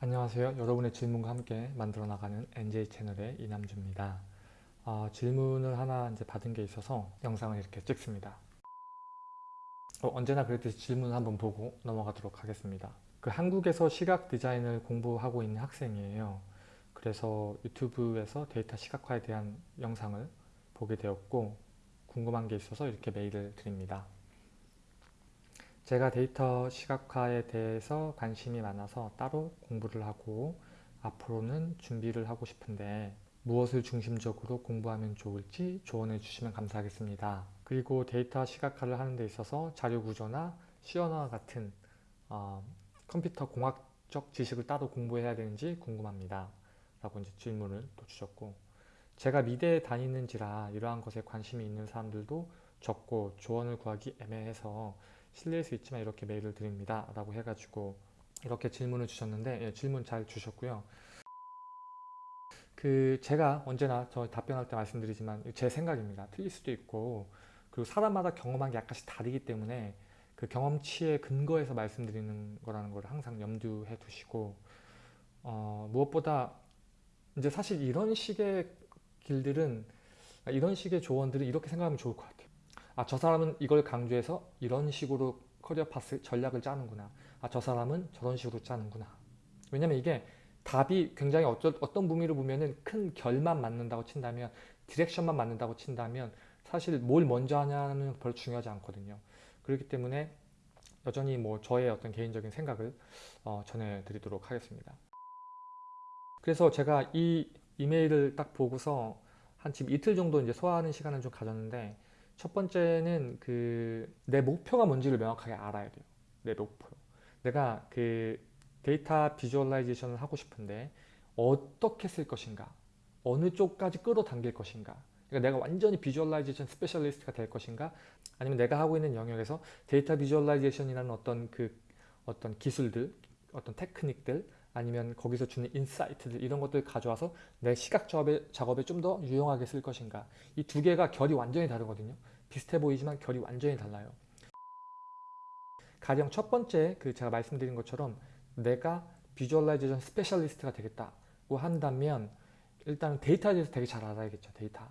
안녕하세요. 여러분의 질문과 함께 만들어 나가는 NJ 채널의 이남주입니다. 어, 질문을 하나 이제 받은 게 있어서 영상을 이렇게 찍습니다. 어, 언제나 그랬듯이 질문을 한번 보고 넘어가도록 하겠습니다. 그 한국에서 시각 디자인을 공부하고 있는 학생이에요. 그래서 유튜브에서 데이터 시각화에 대한 영상을 보게 되었고 궁금한 게 있어서 이렇게 메일을 드립니다. 제가 데이터 시각화에 대해서 관심이 많아서 따로 공부를 하고 앞으로는 준비를 하고 싶은데 무엇을 중심적으로 공부하면 좋을지 조언해 주시면 감사하겠습니다. 그리고 데이터 시각화를 하는 데 있어서 자료 구조나 C언어와 같은 어, 컴퓨터 공학적 지식을 따로 공부해야 되는지 궁금합니다. 라고 이제 질문을 또 주셨고 제가 미대에 다니는지라 이러한 것에 관심이 있는 사람들도 적고 조언을 구하기 애매해서 실례일 수 있지만 이렇게 메일을 드립니다. 라고 해가지고 이렇게 질문을 주셨는데 예, 질문 잘 주셨고요. 그 제가 언제나 저 답변할 때 말씀드리지만 제 생각입니다. 틀릴 수도 있고 그리고 사람마다 경험한 게 약간씩 다르기 때문에 그 경험치에 근거해서 말씀드리는 거라는 걸 항상 염두해 두시고 어, 무엇보다 이제 사실 이런 식의 길들은 이런 식의 조언들은 이렇게 생각하면 좋을 것 같아요 아 저 사람은 이걸 강조해서 이런 식으로 career path 전략을 짜는구나. 아 저 사람은 저런 식으로 짜는구나. 왜냐면 이게 답이 굉장히 어쩌, 어떤 의미로 보면은 큰 결만 맞는다고 친다면 direction만 맞는다고 친다면 사실 뭘 먼저 하냐는 별로 중요하지 않거든요. 그렇기 때문에 여전히 뭐 저의 어떤 개인적인 생각을 어, 전해드리도록 하겠습니다. 그래서 제가 이 이메일을 딱 보고서 한 지금 이틀 정도 이제 소화하는 시간을 좀 가졌는데 첫 번째는 그 내 목표가 뭔지를 명확하게 알아야 돼요. 내 목표. 내가 그 데이터 visualization을 하고 싶은데 어떻게 쓸 것인가 어느 쪽까지 끌어당길 것인가 그러니까 내가 완전히 visualization specialist가 될 것인가 아니면 내가 하고 있는 영역에서 데이터 visualization이라는 어떤 그 어떤 기술들 어떤 테크닉들 아니면 거기서 주는 insight들 이런 것들 가져와서 내 시각 작업에, 작업에 좀 더 유용하게 쓸 것인가. 이 두 개가 결이 완전히 다르거든요. 비슷해 보이지만 결이 완전히 달라요. 가령 첫 번째 그 제가 말씀드린 것처럼 내가 visualization specialist가 되겠다고 한다면 일단 데이터에 대해서 되게 잘 알아야겠죠 데이터.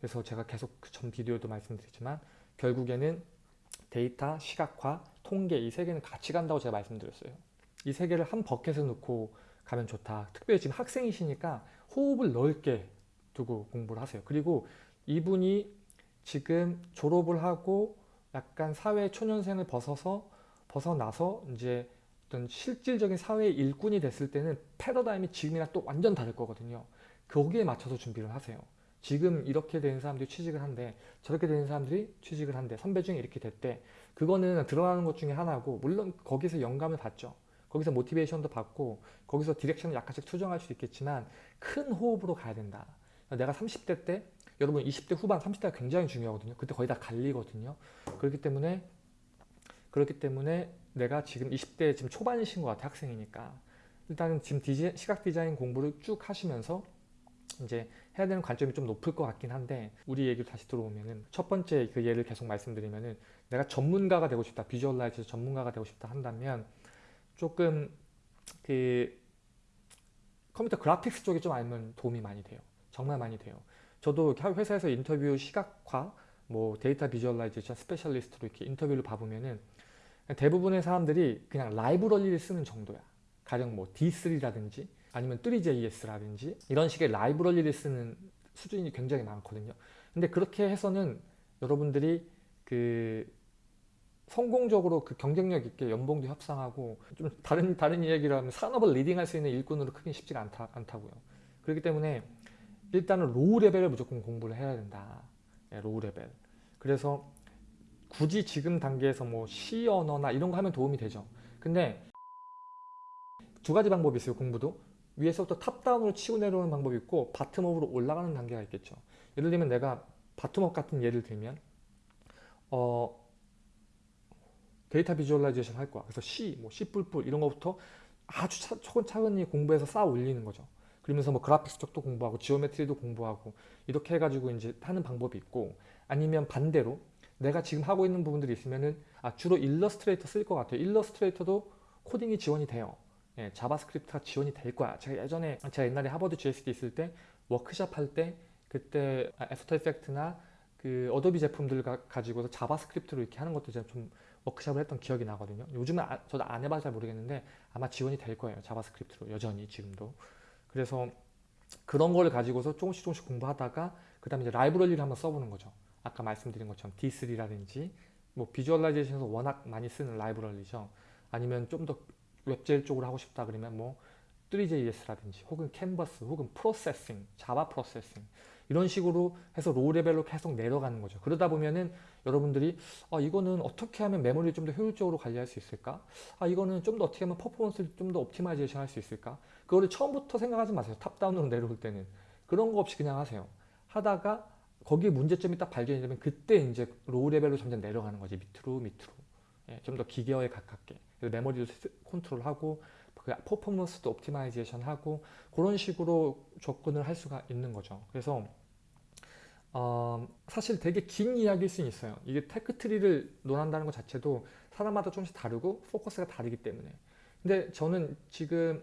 그래서 제가 계속 그 전 비디오도 말씀드렸지만 결국에는 데이터, 시각화, 통계 이 세 개는 같이 간다고 제가 말씀드렸어요 이 세 개를 한 버켓에 넣고 가면 좋다 특별히 지금 학생이시니까 호흡을 넓게 두고 공부를 하세요 그리고 이분이 지금 졸업을 하고 약간 사회 초년생을 벗어서 벗어나서 이제 어떤 실질적인 사회의 일꾼이 됐을 때는 패러다임이 지금이랑 또 완전 다를 거거든요. 거기에 맞춰서 준비를 하세요. 지금 이렇게 되는 사람들이 취직을 한대 저렇게 되는 사람들이 취직을 한대 선배 중에 이렇게 됐대 그거는 드러나는 것 중에 하나고 물론 거기서 영감을 받죠. 거기서 모티베이션도 받고 거기서 디렉션을 약간씩 수정할 수 있겠지만 큰 호흡으로 가야 된다. 내가 30대 때 여러분 20대 후반 30대가 굉장히 중요하거든요. 그때 거의 다 갈리거든요. 그렇기 때문에 그렇기 때문에 내가 지금 20대 지금 초반이신 것 같아 학생이니까 일단은 지금 디지, 시각 디자인 공부를 쭉 하시면서 이제 해야 되는 관점이 좀 높을 것 같긴 한데 우리 얘기로 다시 들어오면은 첫 번째 그 예를 계속 말씀드리면은 내가 전문가가 되고 싶다 visualize 전문가가 되고 싶다 한다면 조금 그 컴퓨터 그래픽스 쪽에 좀 알면 도움이 많이 돼요 정말 많이 돼요 저도 회사에서 인터뷰 시각화 뭐 데이터 visualization specialist로 이렇게 인터뷰를 봐보면은 대부분의 사람들이 그냥 라이브러리를 쓰는 정도야. 가령 뭐 D3라든지 아니면 3JS라든지 이런 식의 라이브러리를 쓰는 수준이 굉장히 많거든요. 근데 그렇게 해서는 여러분들이 그 성공적으로 그 경쟁력 있게 연봉도 협상하고 좀 다른 다른 이야기를 하면 산업을 leading할 수 있는 일꾼으로 크긴 쉽지가 않다, 않다고요. 그렇기 때문에 일단은 low level을 무조건 공부를 해야 된다. 네, low level. 그래서 굳이 지금 단계에서 뭐 C 언어나 이런 거 하면 도움이 되죠. 근데 두 가지 방법이 있어요. 공부도. 위에서부터 top-down으로 치고 내려오는 방법이 있고 bottom-up으로 올라가는 단계가 있겠죠. 예를 들면 내가 bottom-up 같은 예를 들면 어 데이터 visualization 할 거야. 그래서 C, 뭐 C++ 이런 거부터 아주 차, 차근차근히 공부해서 쌓아 올리는 거죠. 그러면서 뭐 graphics 쪽도 공부하고 geometry도 공부하고 이렇게 해가지고 이제 하는 방법이 있고 아니면 반대로 내가 지금 하고 있는 부분들이 있으면은 아 주로 Illustrator 쓸 것 같아요. Illustrator도 코딩이 지원이 돼요. 예, JavaScript가 지원이 될 거야. 제가 예전에 제가 옛날에 하버드 GSD 있을 때 워크샵 할 때 그때 After Effects나 그 Adobe 제품들 가, 가지고서 JavaScript로 이렇게 하는 것도 제가 좀 워크샵을 했던 기억이 나거든요. 요즘은 아, 저도 안 해봐서 잘 모르겠는데 아마 지원이 될 거예요. JavaScript로 여전히 지금도. 그래서 그런 걸 가지고서 조금씩 조금씩 공부하다가 그 다음에 이제 라이브러리를 한번 써보는 거죠. 아까 말씀드린 것처럼 D3라든지 뭐 visualization에서 워낙 많이 쓰는 라이브러리죠. 아니면 좀 더 WebGL 쪽으로 하고 싶다 그러면 뭐 3JS라든지 혹은 캔버스 혹은 Processing, Java Processing 이런 식으로 해서 low level로 계속 내려가는 거죠. 그러다 보면은 여러분들이 아 이거는 어떻게 하면 메모리를 좀 더 효율적으로 관리할 수 있을까? 아 이거는 좀 더 어떻게 하면 퍼포먼스를 좀 더 optimization 할 수 있을까? 그거를 처음부터 생각하지 마세요. top-down으로 내려올 때는 그런 거 없이 그냥 하세요. 하다가 거기에 문제점이 딱 발견이 되면 그때 이제 low level로 점점 내려가는 거지 밑으로 밑으로 예, 좀 더 기계어에 가깝게 그래서 메모리도 컨트롤하고 그 퍼포먼스도 optimization 하고 그런 식으로 접근을 할 수가 있는 거죠. 그래서 어, 사실 되게 긴 이야기일 수는 있어요. 이게 tech tree를 논한다는 것 자체도 사람마다 조금씩 다르고 포커스가 다르기 때문에. 근데 저는 지금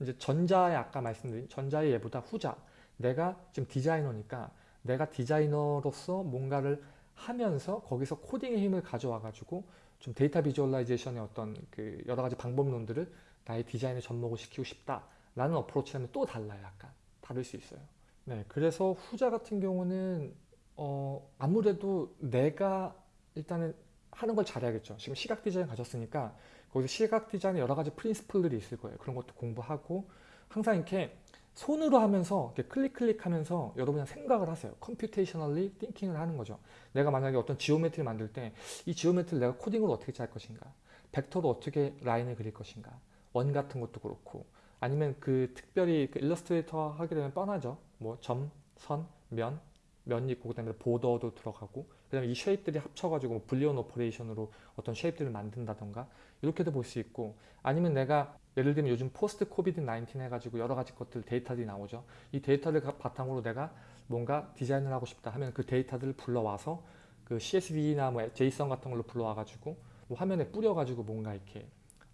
이제 전자의 아까 말씀드린 전자의 예보다 후자. 내가 지금 디자이너니까 내가 디자이너로서 뭔가를 하면서 거기서 코딩의 힘을 가져와 가지고 좀 데이터 visualization의 어떤 그 여러 가지 방법론들을 나의 디자인에 접목을 시키고 싶다 라는 approach라면 또 달라요. 약간 다를 수 있어요. 네, 그래서 후자 같은 경우는 어, 아무래도 내가 일단은 하는 걸 잘해야겠죠. 지금 시각 디자인 가졌으니까 거기서 시각 디자인의 여러 가지 principle들이 있을 거예요. 그런 것도 공부하고 항상 이렇게 손으로 하면서 이렇게 클릭 클릭하면서 여러분이 생각을 하세요. computationally thinking을 하는 거죠. 내가 만약에 어떤 geometry를 만들 때 이 geometry를 내가 코딩으로 어떻게 짤 것인가 벡터로 어떻게 라인을 그릴 것인가 원 같은 것도 그렇고 아니면 그 특별히 그 Illustrator 하게 되면 뻔하죠. 뭐 점, 선, 면, 면 있고 그다음에 보더도 들어가고 그다음에 이 shape들이 합쳐가지고 뭐 boolean operation으로 어떤 shape들을 만든다던가 이렇게도 볼 수 있고 아니면 내가 예를 들면 요즘 post COVID 19 해가지고 여러 가지 것들 데이터들이 나오죠. 이 데이터를 바탕으로 내가 뭔가 디자인을 하고 싶다 하면 그 데이터들을 불러와서 그 CSV나 뭐 JSON 같은 걸로 불러와가지고 뭐 화면에 뿌려가지고 뭔가 이렇게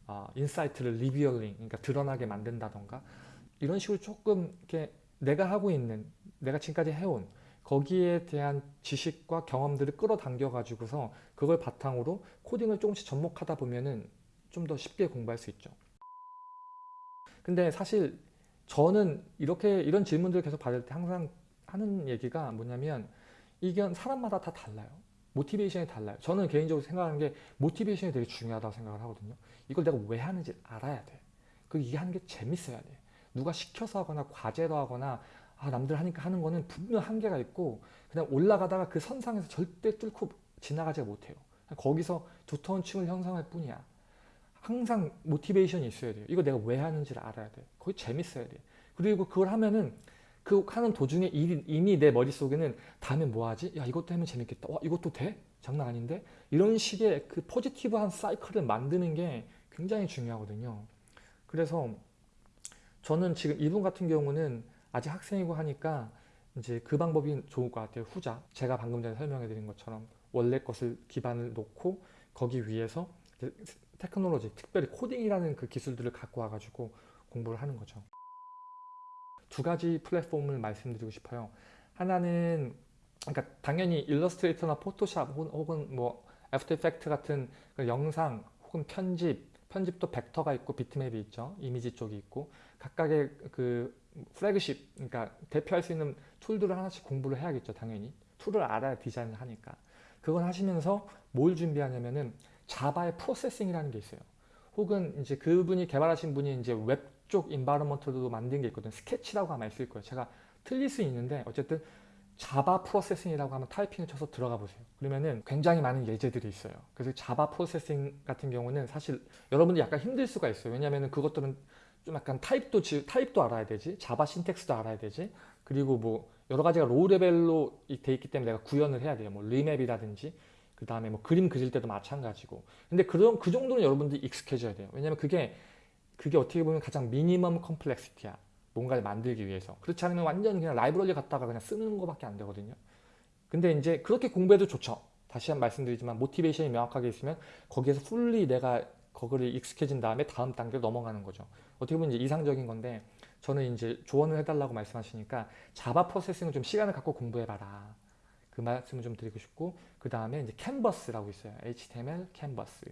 어, insight를 revealing 그러니까 드러나게 만든다던가 이런 식으로 조금 이렇게 내가 하고 있는 내가 지금까지 해온 거기에 대한 지식과 경험들을 끌어당겨 가지고서 그걸 바탕으로 코딩을 조금씩 접목하다 보면은 좀 더 쉽게 공부할 수 있죠. 근데 사실 저는 이렇게 이런 질문들을 계속 받을 때 항상 하는 얘기가 뭐냐면 이게 사람마다 다 달라요. 모티베이션이 달라요. 저는 개인적으로 생각하는 게 모티베이션이 되게 중요하다고 생각을 하거든요. 이걸 내가 왜 하는지 알아야 돼. 그 이게 하는 게 재밌어야 돼. 누가 시켜서 하거나 과제로 하거나 아, 남들 하니까 하는 거는 분명 한계가 있고 그냥 올라가다가 그 선상에서 절대 뚫고 지나가지 못해요. 거기서 두터운 층을 형성할 뿐이야. 항상 모티베이션이 있어야 돼요. 이거 내가 왜 하는지를 알아야 돼. 거기 재밌어야 돼. 그리고 그걸 하면은 그 하는 도중에 이미 내 머릿속에는 다음에 뭐 하지? 야 이것도 하면 재밌겠다. 와 이것도 돼? 장난 아닌데? 이런 식의 그 포지티브한 사이클을 만드는 게 굉장히 중요하거든요. 그래서 저는 지금 이분 같은 경우는 아직 학생이고 하니까 이제 그 방법이 좋을 것 같아요. 후자. 제가 방금 전에 설명해 드린 것처럼 원래 것을 기반을 놓고 거기 위에서 테크놀로지, 특별히 코딩이라는 그 기술들을 갖고 와가지고 공부를 하는 거죠. 두 가지 플랫폼을 말씀드리고 싶어요. 하나는 그러니까 당연히 Illustrator나 Photoshop 혹은 뭐 After Effects 같은 그 영상 혹은 편집 편집도 벡터가 있고 비트맵이 있죠. 이미지 쪽이 있고 각각의 그 플래그십 그러니까 대표할 수 있는 tool들을 하나씩 공부를 해야겠죠. 당연히 tool을 알아야 디자인을 하니까 그걸 하시면서 뭘 준비하냐면은 Java의 Processing이라는 게 있어요. 혹은 이제 그분이 개발하신 분이 이제 웹 쪽 environment도 만든 게 있거든요. 스케치라고 아마 있을 거예요. 제가 틀릴 수 있는데 어쨌든 Java Processing이라고 하면 타이핑을 쳐서 들어가 보세요. 그러면은 굉장히 많은 예제들이 있어요. 그래서 Java Processing 같은 경우는 사실 여러분들 약간 힘들 수가 있어요. 왜냐하면 그것들은 좀 약간 타입도 타입도 알아야 되지, Java syntax도 알아야 되지, 그리고 뭐 여러 가지가 low level로 돼 있기 때문에 내가 구현을 해야 돼요. 뭐 remap이라든지 그 다음에 뭐 그림 그릴 때도 마찬가지고. 근데 그런 그 정도는 여러분들이 익숙해져야 돼요. 왜냐면 그게 그게 어떻게 보면 가장 minimum complexity야. 뭔가를 만들기 위해서. 그렇지 않으면 완전 그냥 라이브러리 갖다가 그냥 쓰는 것밖에 안 되거든요. 근데 이제 그렇게 공부해도 좋죠. 다시 한 번 말씀드리지만 motivation이 명확하게 있으면 거기에서 fully 내가 거기를 익숙해진 다음에 다음 단계로 넘어가는 거죠. 어떻게 보면 이제 이상적인 건데 저는 이제 조언을 해달라고 말씀하시니까 Java Processing을 좀 시간을 갖고 공부해봐라. 그 말씀을 좀 드리고 싶고 그 다음에 이제 Canvas라고 있어요. HTML 캔버스.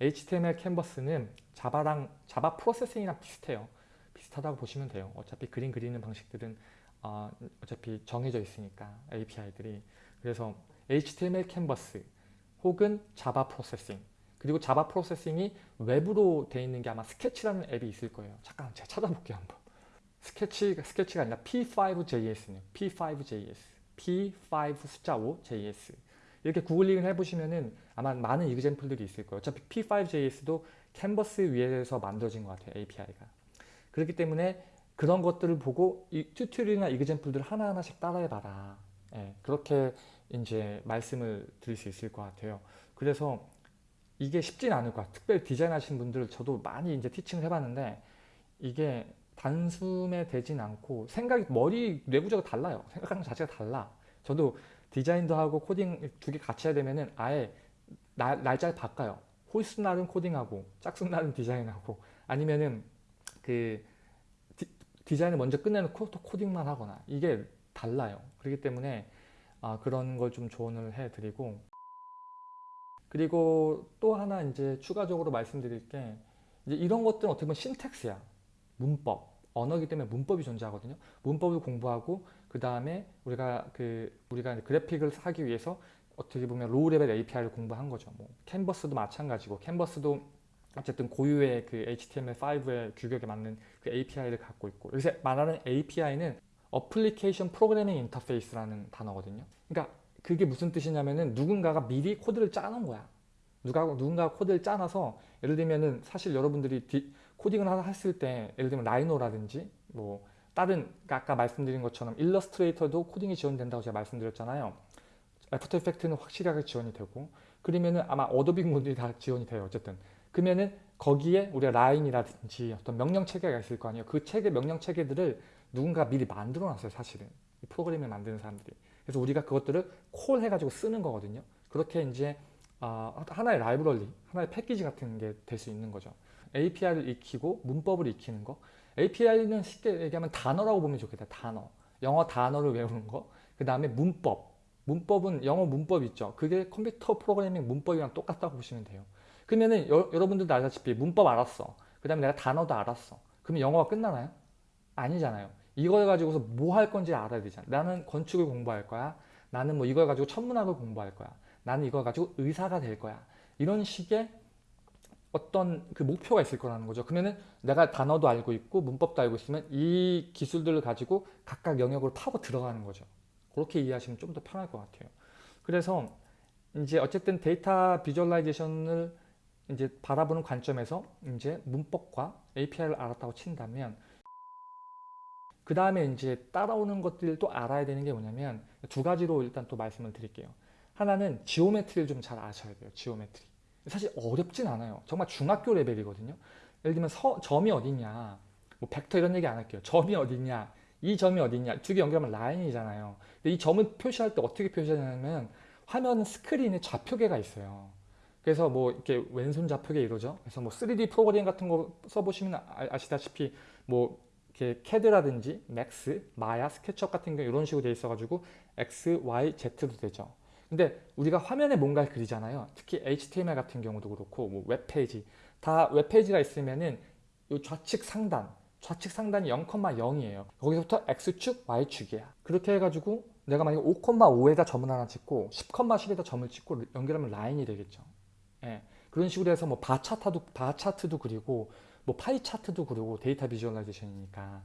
HTML 캔버스는 자바랑 자바 프로세싱이랑 비슷해요. 비슷하다고 보시면 돼요. 어차피 그림 그리는 방식들은 어, 어차피 정해져 있으니까 API들이. 그래서 HTML Canvas 혹은 Java Processing 그리고 자바 프로세싱이 웹으로 돼 있는 게 아마 스케치라는 앱이 있을 거예요. 잠깐 제가 찾아볼게요 한번. 스케치, 스케치가 아니라 P5JS네요. P5JS. P5 숫자 5 JS. 이렇게 구글링을 해보시면은 아마 많은 example들이 있을 거예요. 어차피 P5JS도 캔버스 위에서 만들어진 것 같아요. API가. 그렇기 때문에 그런 것들을 보고 이 tutorial이나 example들을 하나하나씩 따라해봐라. 예, 그렇게 이제 말씀을 드릴 수 있을 것 같아요. 그래서 이게 쉽진 않을 것 같아요. 특별히 디자인 하신 분들 저도 많이 이제 티칭을 해봤는데 이게 단숨에 되진 않고 생각이 머리 내부적으로 달라요. 생각하는 것 자체가 달라. 저도 디자인도 하고 코딩 두 개 같이 해야 되면은 아예 날, 날짜를 바꿔요. 홀수 날은 코딩하고 짝수 날은 디자인하고 아니면은 그 디, 자인을 먼저 끝내놓고 또 코딩만 하거나 이게 달라요. 그렇기 때문에 아, 그런 걸 좀 조언을 해드리고 그리고 또 하나 이제 추가적으로 말씀드릴 게 이제 이런 것들은 어떻게 보면 syntax야. 문법. 언어기 때문에 문법이 존재하거든요. 문법을 공부하고 그 다음에 우리가 그 우리가 그래픽을 하기 위해서 어떻게 보면 low level API를 공부한 거죠. 뭐 캔버스도 마찬가지고 캔버스도 어쨌든 고유의 그 HTML5의 규격에 맞는 그 API를 갖고 있고 여기서 말하는 API는 application programming interface라는 단어거든요. 그러니까 그게 무슨 뜻이냐면은 누군가가 미리 코드를 짜놓은 거야. 누가 누군가 코드를 짜놔서 예를 들면은 사실 여러분들이 디, 코딩을 하나 했을 때 예를 들면 라이노라든지 뭐 다른 그러니까 아까 말씀드린 것처럼 일러스트레이터도 코딩이 지원된다고 제가 말씀드렸잖아요. 애프터 이펙트는 확실하게 지원이 되고 그러면은 아마 어도비 모듈이 다 지원이 돼요. 어쨌든 그러면은 거기에 우리가 라인이라든지 어떤 명령 체계가 있을 거 아니에요. 그 체계 명령 체계들을 누군가 미리 만들어 놨어요. 사실은 프로그램을 만드는 사람들이. 그래서 우리가 그것들을 콜 해가지고 쓰는 거거든요. 그렇게 이제 어, 하나의 라이브러리, 하나의 패키지 같은 게 될 수 있는 거죠. API를 익히고 문법을 익히는 거. API는 쉽게 얘기하면 단어라고 보면 좋겠다. 단어. 영어 단어를 외우는 거. 그 다음에 문법. 문법은 영어 문법 있죠. 그게 컴퓨터 프로그래밍 문법이랑 똑같다고 보시면 돼요. 그러면은 여, 러분들도 알다시피 문법 알았어. 그 다음에 내가 단어도 알았어. 그러면 영어가 끝나나요? 아니잖아요. 이걸 가지고서 뭐 할 건지 알아야 되잖아. 나는 건축을 공부할 거야. 나는 뭐 이걸 가지고 천문학을 공부할 거야. 나는 이걸 가지고 의사가 될 거야. 이런 식의 어떤 그 목표가 있을 거라는 거죠. 그러면은 내가 단어도 알고 있고 문법도 알고 있으면 이 기술들을 가지고 각각 영역으로 파고 들어가는 거죠. 그렇게 이해하시면 좀 더 편할 것 같아요. 그래서 이제 어쨌든 데이터 비주얼라이제이션을 이제 바라보는 관점에서 이제 문법과 API를 알았다고 친다면 그 다음에 이제 따라오는 것들도 알아야 되는 게 뭐냐면 두 가지로 일단 또 말씀을 드릴게요. 하나는 geometry를 좀 잘 아셔야 돼요. geometry. 사실 어렵진 않아요. 정말 중학교 레벨이거든요. 예를 들면 서, 점이 어디냐, 뭐 벡터 이런 얘기 안 할게요. 점이 어디냐, 이 점이 어디냐, 두 개 연결하면 라인이잖아요. 근데 이 점을 표시할 때 어떻게 표시하냐면 화면 스크린에 좌표계가 있어요. 그래서 뭐 이렇게 왼손 좌표계 이러죠. 그래서 뭐 3D 프로그램 같은 거 써보시면 아, 아시다시피 뭐 이렇게 캐드라든지 맥스, 마야, 스케치업 같은 경우 이런 식으로 돼 있어가지고 X, Y, Z도 되죠. 근데 우리가 화면에 뭔가를 그리잖아요. 특히 HTML 같은 경우도 그렇고 뭐 웹페이지 다 웹페이지가 있으면은 이 좌측 상단 좌측 상단이 0,0이에요. 거기서부터 X축, Y축이야. 그렇게 해가지고 내가 만약에 5,5에다 점을 하나 찍고 10,10에다 점을 찍고 연결하면 라인이 되겠죠. 예. 그런 식으로 해서 뭐 바 차트도 바 차트도 그리고 뭐 파이 차트도 그리고 data visualization이니까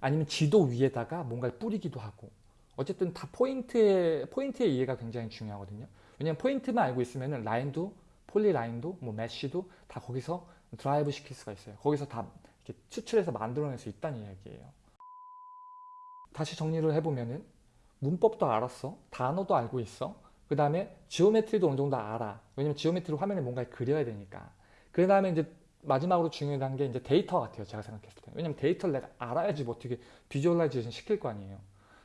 아니면 지도 위에다가 뭔가를 뿌리기도 하고 어쨌든 다 포인트의 포인트의 이해가 굉장히 중요하거든요. 왜냐면 포인트만 알고 있으면 라인도 polyline도 뭐 mesh도 다 거기서 derive 시킬 수가 있어요. 거기서 다 이렇게 추출해서 만들어낼 수 있다는 이야기예요. 다시 정리를 해보면은 문법도 알았어. 단어도 알고 있어. 그 다음에 geometry도 어느 정도 알아. 왜냐면 geometry 화면에 뭔가 그려야 되니까. 그 다음에 이제 마지막으로 중요한 게 이제 데이터 같아요. 제가 생각했을 때. 왜냐면 데이터를 내가 알아야지 뭐 어떻게 visualization 시킬 거 아니에요.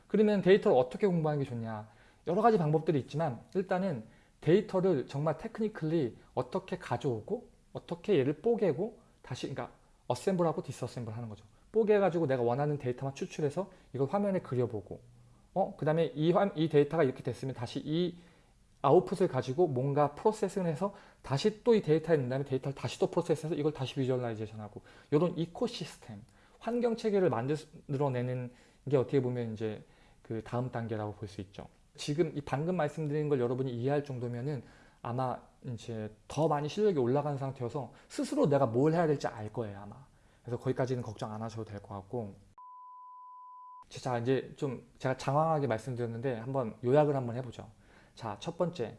그러면 데이터를 어떻게 공부하는 게 좋냐 여러 가지 방법들이 있지만 일단은 데이터를 정말 technically 어떻게 가져오고 어떻게 얘를 뽀개고 다시 그러니까 assemble하고 disassemble 하는 거죠. 뽀개가지고 내가 원하는 데이터만 추출해서 이걸 화면에 그려보고 어? 그 다음에 이, 화- 이 데이터가 이렇게 됐으면 다시 이 아웃풋을 가지고 뭔가 processing을 해서 다시 또 이 데이터에 넣은 다음에 데이터를 다시 또 process해서 이걸 다시 visualization하고 이런 ecosystem 환경 체계를 만들어내는 게 어떻게 보면 이제 그 다음 단계라고 볼 수 있죠. 지금 이 방금 말씀드린 걸 여러분이 이해할 정도면은 아마 이제 더 많이 실력이 올라간 상태여서 스스로 내가 뭘 해야 될지 알 거예요 아마. 그래서 거기까지는 걱정 안 하셔도 될 것 같고. 자 이제 좀 제가 장황하게 말씀드렸는데 한번 요약을 한번 해보죠. 자 첫 번째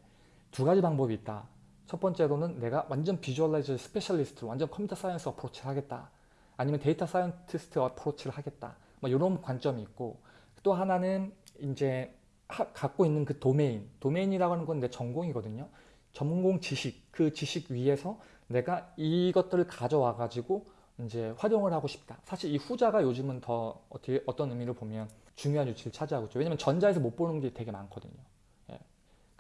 두 가지 방법이 있다. 첫 번째로는 내가 완전 visualizer specialist로 완전 computer science approach를 하겠다. 아니면 data scientist approach를 하겠다. 뭐 이런 관점이 있고 또 하나는 이제 하- 갖고 있는 그 도메인, 도메인이라고 하는 건 내 전공이거든요. 전공 지식, 그 지식 위에서 내가 이것들을 가져와 가지고 이제 활용을 하고 싶다. 사실 이 후자가 요즘은 더 어떻게 어떤 의미를 보면 중요한 위치를 차지하고 있죠. 왜냐면 전자에서 못 보는 게 되게 많거든요.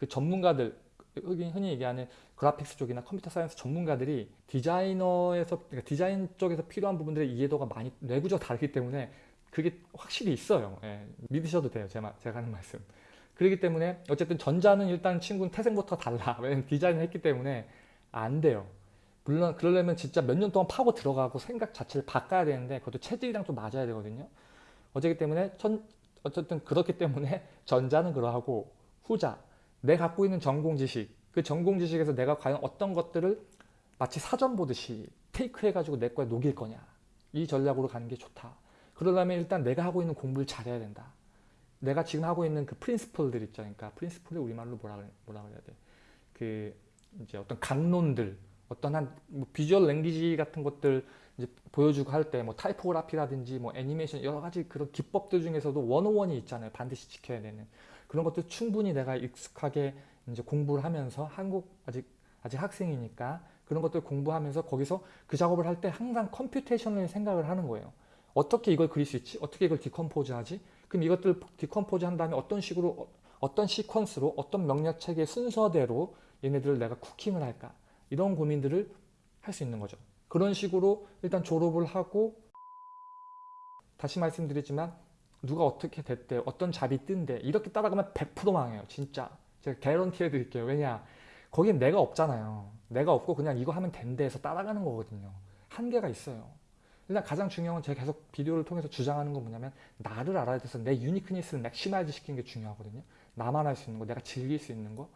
예. 그 전문가들 흔히 얘기하는 graphics 쪽이나 computer science 전문가들이 디자이너에서 그러니까 디자인 쪽에서 필요한 부분들의 이해도가 많이 내구적 다르기 때문에 그게 확실히 있어요. 예, 믿으셔도 돼요. 제 말, 제가 하는 말씀. 그렇기 때문에 어쨌든 전자는 일단 친구는 태생부터 달라. 왜냐면 디자인을 했기 때문에 안 돼요. 물론 그러려면 진짜 몇 년 동안 파고 들어가고 생각 자체를 바꿔야 되는데 그것도 체질이랑 좀 맞아야 되거든요. 어쨌기 때문에 천, 어쨌든 그렇기 때문에 전자는 그러하고 후자 내 갖고 있는 전공 지식 그 전공 지식에서 내가 과연 어떤 것들을 마치 사전 보듯이 테이크 해가지고 내 거에 녹일 거냐 이 전략으로 가는 게 좋다. 그러려면 일단 내가 하고 있는 공부를 잘해야 된다. 내가 지금 하고 있는 그 프린시플들 있죠. 그러니까 프린시플을 우리말로 뭐라 뭐라 그래야 돼? 그 이제 어떤 강론들, 어떤 한 뭐 visual language 같은 것들 이제 보여주고 할 때 뭐 타이포그라피라든지 뭐 애니메이션 여러 가지 그런 기법들 중에서도 one-o-one이 있잖아요. 반드시 지켜야 되는 그런 것들 충분히 내가 익숙하게 이제 공부를 하면서 한국 아직 아직 학생이니까 그런 것들 공부하면서 거기서 그 작업을 할 때 항상 computation을 생각을 하는 거예요. 어떻게 이걸 그릴 수 있지? 어떻게 이걸 decompose 하지? 그럼 이것들 decompose 한 다음에 어떤 식으로 어- 어떤 시퀀스로 어떤 명령 체계 순서대로 얘네들을 내가 쿠킹을 할까? 이런 고민들을 할 수 있는 거죠. 그런 식으로 일단 졸업을 하고 다시 말씀드리지만 누가 어떻게 됐대 어떤 잡이 뜬대 이렇게 따라가면 100% 망해요 진짜. 제가 개런티 해드릴게요. 왜냐 거긴 내가 없잖아요. 내가 없고 그냥 이거 하면 된대 해서 따라가는 거거든요. 한계가 있어요. 일단 가장 중요한 건 제가 계속 비디오를 통해서 주장하는 건 뭐냐면 나를 알아야 돼서 내 uniqueness를 maximize 시키는 게 중요하거든요. 나만 할 수 있는 거 내가 즐길 수 있는 거.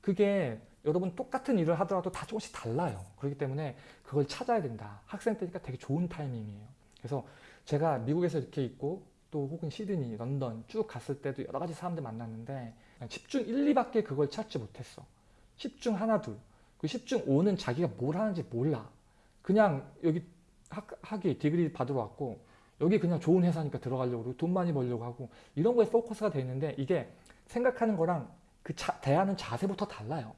그게 여러분 똑같은 일을 하더라도 다 조금씩 달라요. 그렇기 때문에 그걸 찾아야 된다. 학생 때니까 되게 좋은 타이밍이에요. 그래서 제가 미국에서 이렇게 있고 또 혹은 시드니, 런던 쭉 갔을 때도 여러 가지 사람들 만났는데 10중 1, 2밖에 그걸 찾지 못했어. 10중 하나, 둘. 그 10중 5는 자기가 뭘 하는지 몰라. 그냥 여기 학, 학위, 디그리 받으러 왔고 여기 그냥 좋은 회사니까 들어가려고 그러고 돈 많이 벌려고 하고 이런 거에 포커스가 돼 있는데 이게 생각하는 거랑 그 자, 대하는 자세부터 달라요.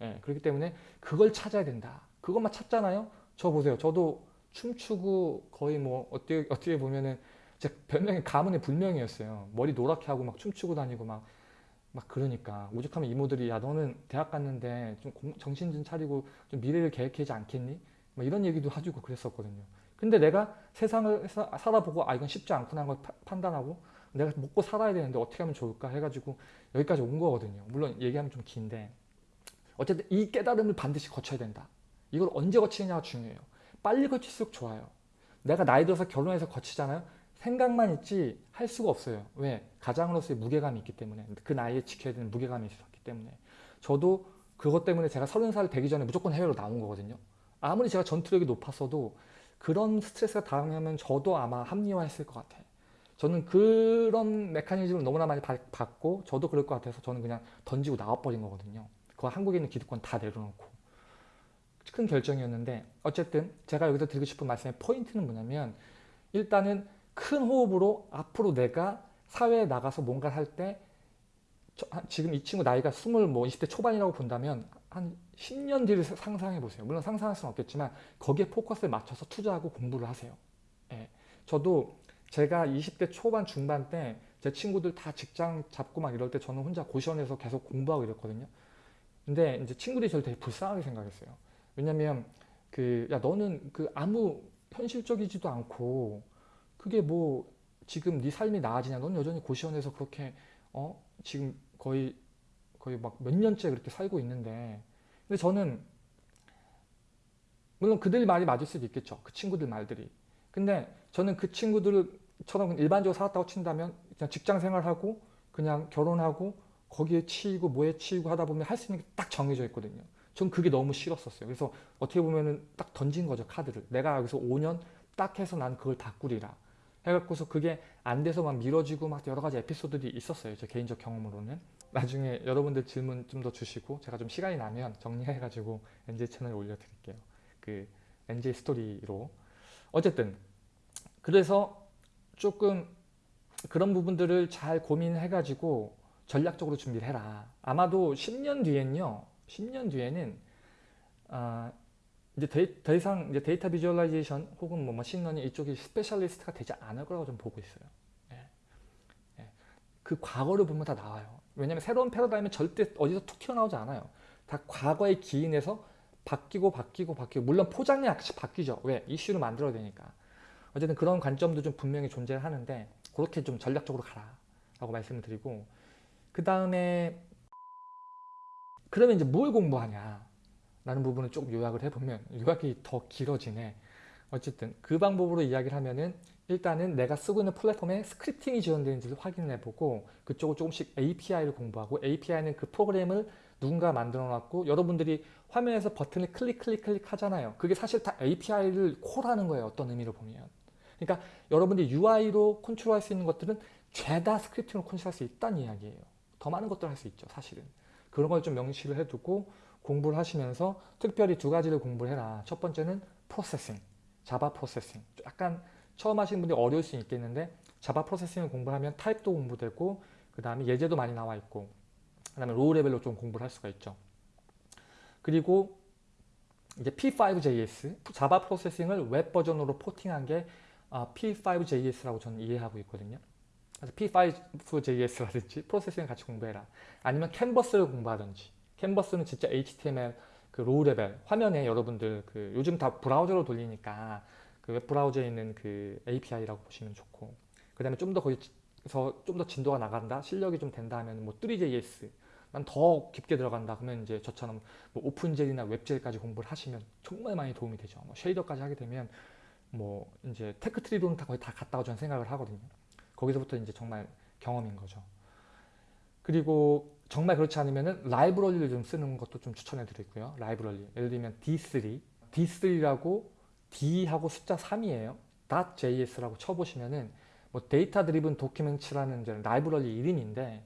예, 그렇기 때문에 그걸 찾아야 된다. 그것만 찾잖아요. 저 보세요. 저도 춤추고 거의 뭐 어떻게 어떻게 보면은 제 별명이 가문의 불명이었어요. 머리 노랗게 하고 막 춤추고 다니고 막 막 그러니까 오죽하면 이모들이 야 너는 대학 갔는데 좀 공- 정신 좀 차리고 좀 미래를 계획하지 않겠니? 막 이런 얘기도 해주고 그랬었거든요. 근데 내가 세상을 사- 살아보고 아 이건 쉽지 않구나 걸 파- 판단하고 내가 먹고 살아야 되는데 어떻게 하면 좋을까 해가지고 여기까지 온 거거든요. 물론 얘기하면 좀 긴데 어쨌든 이 깨달음을 반드시 거쳐야 된다. 이걸 언제 거치느냐가 중요해요. 빨리 거칠수록 좋아요. 내가 나이 들어서 결혼해서 거치잖아요. 생각만 있지 할 수가 없어요. 왜? 가장으로서의 무게감이 있기 때문에 그 나이에 지켜야 되는 무게감이 있었기 때문에 저도 그것 때문에 제가 서른 살 되기 전에 무조건 해외로 나온 거거든요. 아무리 제가 전투력이 높았어도 그런 스트레스가 당하면 저도 아마 합리화했을 것 같아요. 저는 그런 메커니즘을 너무나 많이 받- 받고 저도 그럴 것 같아서 저는 그냥 던지고 나와버린 거거든요. 그거 한국에 있는 기득권 다 내려놓고 큰 결정이었는데 어쨌든 제가 여기서 드리고 싶은 말씀의 포인트는 뭐냐면 일단은 큰 호흡으로 앞으로 내가 사회에 나가서 뭔가를 할 때 지금 이 친구 나이가 20, 뭐 20대 초반이라고 본다면 한 10년 뒤를 사- 상상해 보세요. 물론 상상할 수는 없겠지만 거기에 포커스를 맞춰서 투자하고 공부를 하세요. 예. 저도 제가 20대 초반 중반 때 제 친구들 다 직장 잡고 막 이럴 때 저는 혼자 고시원에서 계속 공부하고 이랬거든요. 근데 이제 친구들이 저를 되게 불쌍하게 생각했어요. 왜냐면 그 야 너는 그 아무 현실적이지도 않고 그게 뭐 지금 네 삶이 나아지냐? 넌 여전히 고시원에서 그렇게 어 지금 거의 거의 막 몇 년째 그렇게 살고 있는데 근데 저는 물론 그들 말이 맞을 수도 있겠죠. 그 친구들 말들이. 근데 저는 그 친구들처럼 일반적으로 살았다고 친다면 그냥 직장 생활하고 그냥 결혼하고 거기에 치이고 뭐에 치이고 하다 보면 할 수 있는 게 딱 정해져 있거든요. 전 그게 너무 싫었었어요. 그래서 어떻게 보면은 딱 던진 거죠 카드를. 내가 여기서 5년 딱 해서 난 그걸 다 꾸리라. 해갖고서 그게 안 돼서 막 미뤄지고 막 여러 가지 에피소드들이 있었어요. 제 개인적 경험으로는. 나중에 여러분들 질문 좀 더 주시고 제가 좀 시간이 나면 정리해가지고 NJ 채널에 올려드릴게요. 그 NJ 스토리로. 어쨌든 그래서 조금 그런 부분들을 잘 고민해가지고 전략적으로 준비를 해라. 아마도 10년 뒤엔요. 10년 뒤에는 아, 이제 데, 더 이상 이제 데이터 visualization 혹은 뭐 machine learning 이쪽이 specialist가 되지 않을 거라고 좀 보고 있어요. 예. 예. 그 과거를 보면 다 나와요. 왜냐면 새로운 패러다임은 절대 어디서 툭 튀어나오지 않아요. 다 과거의 기인에서 바뀌고 바뀌고 바뀌고 물론 포장이 약간씩 바뀌죠. 왜? 이슈를 만들어야 되니까. 어쨌든 그런 관점도 좀 분명히 존재하는데 그렇게 좀 전략적으로 가라 라고 말씀을 드리고 그 다음에 그러면 이제 뭘 공부하냐 라는 부분을 조금 요약을 해보면 요약이 더 길어지네. 어쨌든 그 방법으로 이야기를 하면은 일단은 내가 쓰고 있는 플랫폼에 스크립팅이 지원되는지를 확인을 해보고 그쪽을 조금씩 API를 공부하고 API는 그 프로그램을 누군가 만들어 놨고 여러분들이 화면에서 버튼을 클릭 클릭 클릭 하잖아요. 그게 사실 다 API를 콜하는 거예요 어떤 의미로 보면. 그러니까 여러분들이 UI로 컨트롤할 수 있는 것들은 죄다 scripting으로 컨트롤할 수 있다는 이야기예요. 더 많은 것들을 할 수 있죠 사실은. 그런 걸 좀 명시를 해두고 공부를 하시면서 특별히 두 가지를 공부를 해라. 첫 번째는 Processing Java Processing 약간 처음 하시는 분들이 어려울 수 있겠는데 Java Processing을 공부하면 타입도 공부되고 그 다음에 예제도 많이 나와 있고 그 다음에 low level로 좀 공부를 할 수가 있죠. 그리고 이제 P5JS Java Processing을 웹 버전으로 porting한 게 P5JS라고 저는 이해하고 있거든요. 그래서 P5JS라든지 Processing을 같이 공부해라. 아니면 캔버스를 공부하든지 캔버스는 진짜 HTML 그 low level 화면에 여러분들 그 요즘 다 브라우저로 돌리니까 그 웹 브라우저에 있는 그 API라고 보시면 좋고 그 다음에 좀 더 거기서 좀 더 진도가 나간다 실력이 좀 된다 하면 뭐 3JS 난 더 깊게 들어간다 그러면 이제 저처럼 뭐 OpenGL이나 WebGL까지 공부를 하시면 정말 많이 도움이 되죠. 뭐 shader까지 하게 되면 뭐 이제 tech tree로는 다 거의 다 갔다고 저는 생각을 하거든요. 거기서부터 이제 정말 경험인 거죠. 그리고 정말 그렇지 않으면 라이브러리를 좀 쓰는 것도 좀 추천해 드리고요 라이브러리 예를 들면 D3 D3라고 D하고 숫자 3이에요. .js라고 쳐보시면은 뭐 Data-Driven Documents라는 이제 라이브러리 이름인데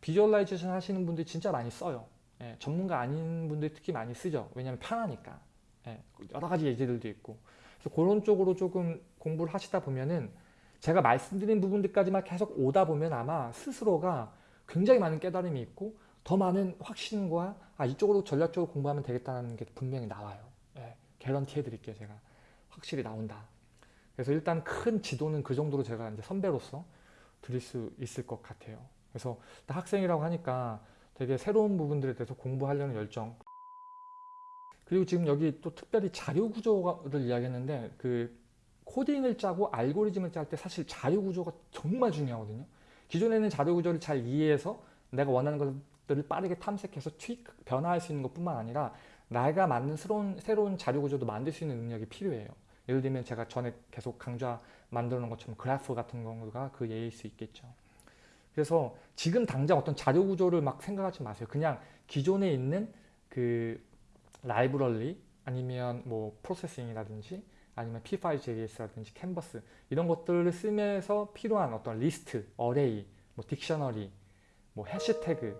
visualization 하시는 분들이 진짜 많이 써요. 예, 전문가 아닌 분들이 특히 많이 쓰죠. 왜냐하면 편하니까. 예, 여러 가지 예제들도 있고. 그래서 그런 쪽으로 조금 공부를 하시다 보면은 제가 말씀드린 부분들까지만 계속 오다 보면 아마 스스로가 굉장히 많은 깨달음이 있고 더 많은 확신과 아 이쪽으로 전략적으로 공부하면 되겠다는 게 분명히 나와요. 예, 개런티 해드릴게요 제가. 확실히 나온다. 그래서 일단 큰 지도는 그 정도로 제가 이제 선배로서 드릴 수 있을 것 같아요. 그래서 학생이라고 하니까 되게 새로운 부분들에 대해서 공부하려는 열정 그리고 지금 여기 또 특별히 자료 구조를 이야기했는데 그 코딩을 짜고 알고리즘을 짤 때 사실 자료 구조가 정말 중요하거든요. 기존에는 자료 구조를 잘 이해해서 내가 원하는 것들을 빠르게 탐색해서 트윅, 변화할 수 있는 것뿐만 아니라 내가 만든 새로운, 새로운 자료 구조도 만들 수 있는 능력이 필요해요. 예를 들면 제가 전에 계속 강좌 만들어 놓은 것처럼 그래프 같은 경우가 그 예일 수 있겠죠. 그래서 지금 당장 어떤 자료 구조를 막 생각하지 마세요. 그냥 기존에 있는 그 라이브러리 아니면 뭐 Processing이라든지 아니면 P5JS라든지 캔버스 이런 것들을 쓰면서 필요한 어떤 리스트, array, 뭐 dictionary, 뭐 해시태그,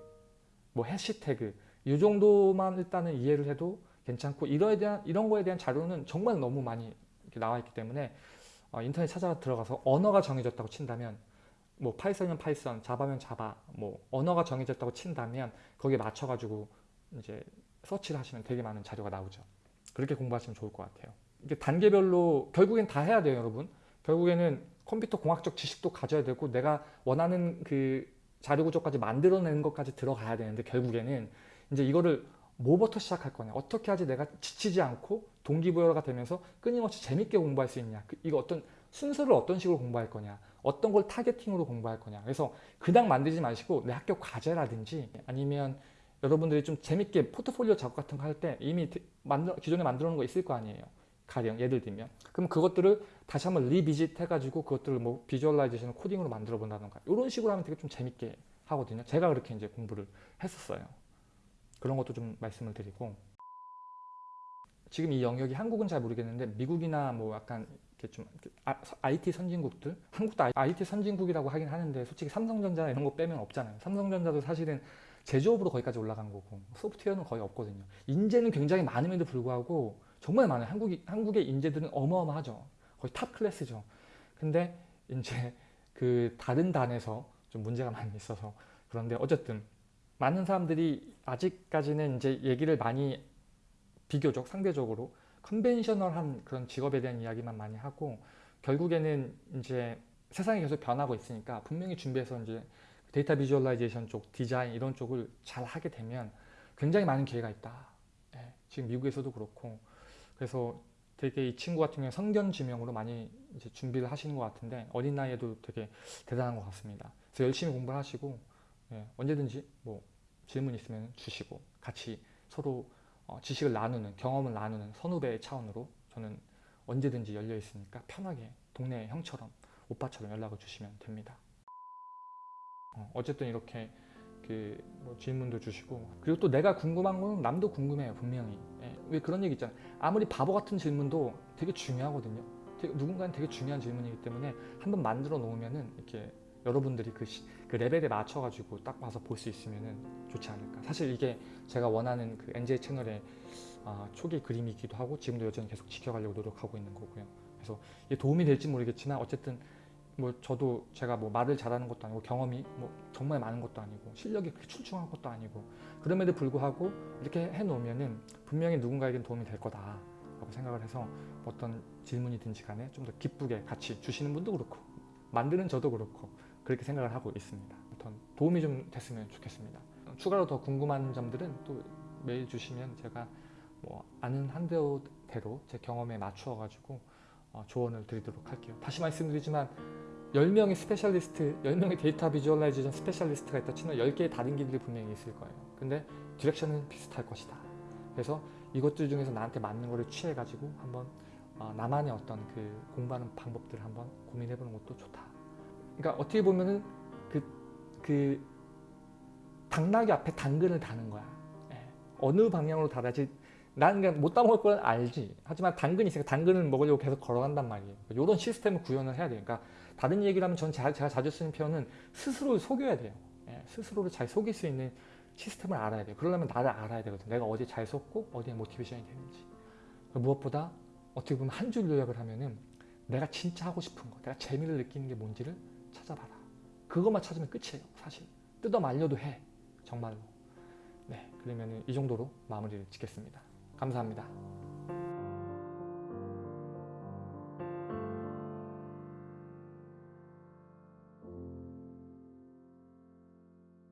뭐 해시태그 이 정도만 일단은 이해를 해도 괜찮고 이거에 대한 이런 거에 대한 자료는 정말 너무 많이 나와 있기 때문에 어, 인터넷 찾아 들어가서 언어가 정해졌다고 친다면 뭐 Python이면 Python, Java면 Java, 뭐 언어가 정해졌다고 친다면 거기에 맞춰가지고 이제 서치를 하시면 되게 많은 자료가 나오죠. 그렇게 공부하시면 좋을 것 같아요. 이게 단계별로 결국엔 다 해야 돼요, 여러분. 결국에는 컴퓨터 공학적 지식도 가져야 되고 내가 원하는 그 자료 구조까지 만들어내는 것까지 들어가야 되는데 결국에는 이제 이거를 뭐부터 시작할 거냐? 어떻게 하지 내가 지치지 않고 동기부여가 되면서 끊임없이 재밌게 공부할 수 있냐? 그- 이거 어떤 순서를 어떤 식으로 공부할 거냐? 어떤 걸 targeting으로 공부할 거냐? 그래서 그냥 만들지 마시고 내 학교 과제라든지 아니면 여러분들이 좀 재밌게 포트폴리오 작업 같은 거 할 때 이미 드- 만들, 기존에 만들어 놓은 거 있을 거 아니에요 가령 예를 들면. 그럼 그것들을 다시 한번 revisit 해가지고 그것들을 뭐 visualization 코딩으로 만들어 본다던가. 이런 식으로 하면 되게 좀 재밌게 하거든요. 제가 그렇게 이제 공부를 했었어요. 그런 것도 좀 말씀을 드리고. 지금 이 영역이 한국은 잘 모르겠는데 미국이나 뭐 약간 이렇게 좀 이렇게 아- IT 선진국들? 한국도 IT 선진국이라고 하긴 하는데 솔직히 삼성전자 이런 거 빼면 없잖아요. 삼성전자도 사실은 제조업으로 거기까지 올라간 거고 소프트웨어는 거의 없거든요. 인재는 굉장히 많음에도 불구하고 정말 많아요. 한국이, 한국의 인재들은 어마어마하죠. 거의 top class죠. 근데 이제 그 다른 단에서 좀 문제가 많이 있어서 그런데 어쨌든 많은 사람들이 아직까지는 이제 얘기를 많이 비교적 상대적으로 conventional한 그런 직업에 대한 이야기만 많이 하고 결국에는 이제 세상이 계속 변하고 있으니까 분명히 준비해서 이제 데이터 visualization 쪽, 디자인 이런 쪽을 잘 하게 되면 굉장히 많은 기회가 있다. 예, 지금 미국에서도 그렇고 그래서 되게 이 친구 같은 경우에 성견지명으로 많이 이제 준비를 하시는 것 같은데 어린 나이에도 되게 대단한 것 같습니다. 그래서 열심히 공부를 하시고 예, 언제든지 뭐 질문 있으면 주시고 같이 서로 어, 지식을 나누는 경험을 나누는 선후배의 차원으로 저는 언제든지 열려 있으니까 편하게 동네 형처럼 오빠처럼 연락을 주시면 됩니다. 어, 어쨌든 이렇게 그뭐 질문도 주시고. 그리고 또 내가 궁금한 건 남도 궁금해요 분명히. 예, 왜 그런 얘기 있잖아요. 아무리 바보 같은 질문도 되게 중요하거든요. 되게, 누군가는 되게 중요한 질문이기 때문에 한번 만들어 놓으면은 이렇게 여러분들이 그, 시- 그 레벨에 맞춰 가지고 딱 봐서 볼 수 있으면은 좋지 않을까. 사실 이게 제가 원하는 그 NJ 채널의 아, 초기 그림이기도 하고 지금도 여전히 계속 지켜가려고 노력하고 있는 거고요. 그래서 이게 도움이 될지 모르겠지만 어쨌든 뭐 저도 제가 뭐 말을 잘하는 것도 아니고 경험이 뭐 정말 많은 것도 아니고 실력이 그렇게 출중한 것도 아니고 그럼에도 불구하고 이렇게 해놓으면은 분명히 누군가에겐 도움이 될 거다 라고 생각을 해서 어떤 질문이든지 간에 좀 더 기쁘게 같이 주시는 분도 그렇고 만드는 저도 그렇고 그렇게 생각을 하고 있습니다. 아무튼 도움이 좀 됐으면 좋겠습니다. 추가로 더 궁금한 점들은 또 메일 주시면 제가 뭐 아는 한대로 제 경험에 맞추어 가지고 어, 조언을 드리도록 할게요. 다시 말씀드리지만 10명의 specialist, 10명의 데이터 visualization specialist가 있다 치면 10개의 다른 길들이 분명히 있을 거예요. 근데 디렉션은 비슷할 것이다. 그래서 이것들 중에서 나한테 맞는 거를 취해가지고 한번 어, 나만의 어떤 그 공부하는 방법들을 한번 고민해보는 것도 좋다. 그러니까 어떻게 보면은 그, 그 당나귀 앞에 당근을 다는 거야. 예. 어느 방향으로 달아지 난 그냥 못 따먹을 건 알지. 하지만 당근이 있으니까 당근을 먹으려고 계속 걸어간단 말이에요. 이런 시스템을 구현을 해야 되니까 다른 얘기를 하면 전 제가, 제가 자주 쓰는 표현은 스스로를 속여야 돼요. 예, 스스로를 잘 속일 수 있는 시스템을 알아야 돼요. 그러려면 나를 알아야 되거든. 내가 어디에 잘 속고 어디에 모티베이션이 되는지. 무엇보다 어떻게 보면 한 줄 요약을 하면은 내가 진짜 하고 싶은 거, 내가 재미를 느끼는 게 뭔지를 찾아봐라. 그것만 찾으면 끝이에요. 사실. 뜯어 말려도 해. 정말로. 네, 그러면 이 정도로 마무리를 짓겠습니다. 감사합니다.